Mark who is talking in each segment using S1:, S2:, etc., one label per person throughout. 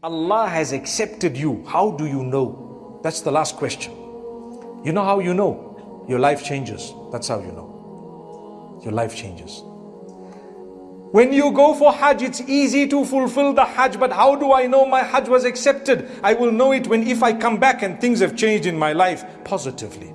S1: Allah has accepted you, how do you know? That's the last question. You know how you know? Your life changes. That's how you know. Your life changes. When you go for Hajj, it's easy to fulfill the Hajj, but how do I know my Hajj was accepted? I will know it when if I come back and things have changed in my life positively.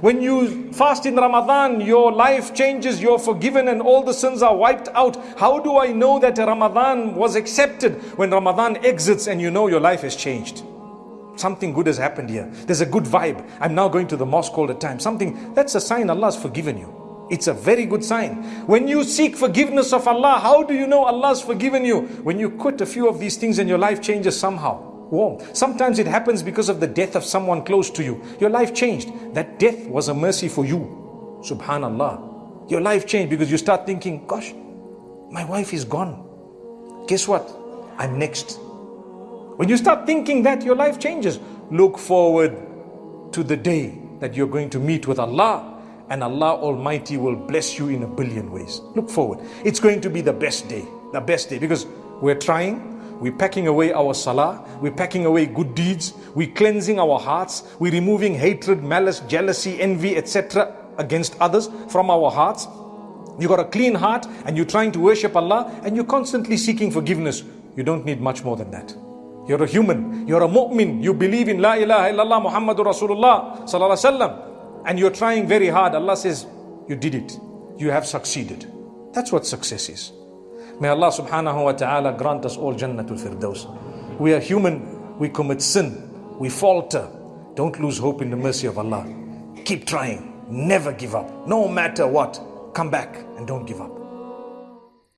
S1: When you fast in Ramadan, your life changes, you're forgiven, and all the sins are wiped out. How do I know that Ramadan was accepted? When Ramadan exits and you know your life has changed. Something good has happened here. There's a good vibe. I'm now going to the mosque all the time. Something that's a sign Allah has forgiven you. It's a very good sign. When you seek forgiveness of Allah, how do you know Allah's forgiven you? When you quit a few of these things and your life changes somehow. Warm. Sometimes it happens because of the death of someone close to you. Your life changed. That death was a mercy for you. Subhanallah. Your life changed because you start thinking, gosh, my wife is gone. Guess what? I'm next. When you start thinking that, your life changes. Look forward to the day that you're going to meet with Allah and Allah Almighty will bless you in a billion ways. Look forward. It's going to be the best day, the best day because we're trying, we're packing away our salah, we're packing away good deeds, we're cleansing our hearts, we're removing hatred, malice, jealousy, envy, etc. against others from our hearts. You got a clean heart and you're trying to worship Allah and you're constantly seeking forgiveness. You don't need much more than that. You're a human, you're a mu'min, you believe in La ilaha illallah Muhammadur Rasulullah sallallahu and you're trying very hard, Allah says, You did it. You have succeeded. That's what success is. May Allah subhanahu wa ta'ala grant us all Jannatul Firdaus. We are human, we commit sin, we falter. Don't lose hope in the mercy of Allah. Keep trying, never give up. No matter what, come back and don't give up.